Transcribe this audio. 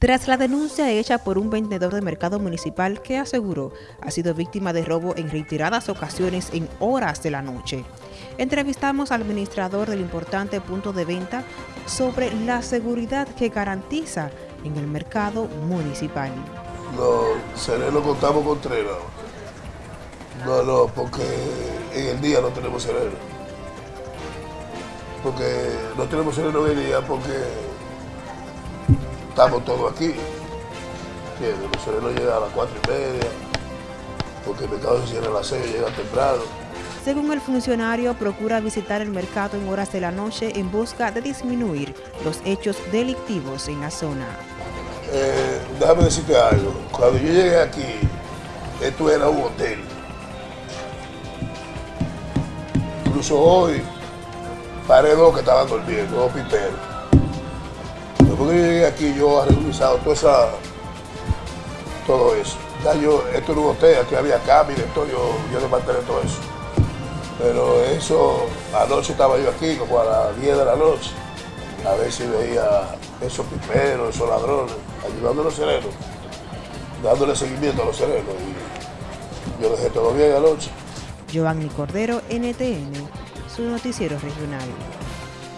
Tras la denuncia hecha por un vendedor de mercado municipal que aseguró ha sido víctima de robo en reiteradas ocasiones en horas de la noche, entrevistamos al administrador del importante punto de venta sobre la seguridad que garantiza en el mercado municipal. Los serenos contamos con tres, no. No, porque en el día no tenemos sereno. Porque no tenemos sereno en el día porque estamos todos aquí. ¿Entiendes? Los serenos llegan a las cuatro y media, porque el mercado se cierra a las seis, llega temprano. Según el funcionario, procura visitar el mercado en horas de la noche en busca de disminuir los hechos delictivos en la zona. Eh, déjame decirte algo. Cuando yo llegué aquí, esto era un hotel. Incluso hoy, paré dos que estaban durmiendo, dos piperos. Después yo llegué aquí, yo he revisado todo, esa, todo eso. Ya yo, esto era un hotel, aquí había cambio y todo, yo, yo mantener todo eso. Pero eso, anoche estaba yo aquí, como a las 10 de la noche, a ver si veía esos piperos, esos ladrones, ayudando a los serenos, dándole seguimiento a los serenos. Y yo dejé todo bien anoche. Giovanni Cordero, NTN, su noticiero regional.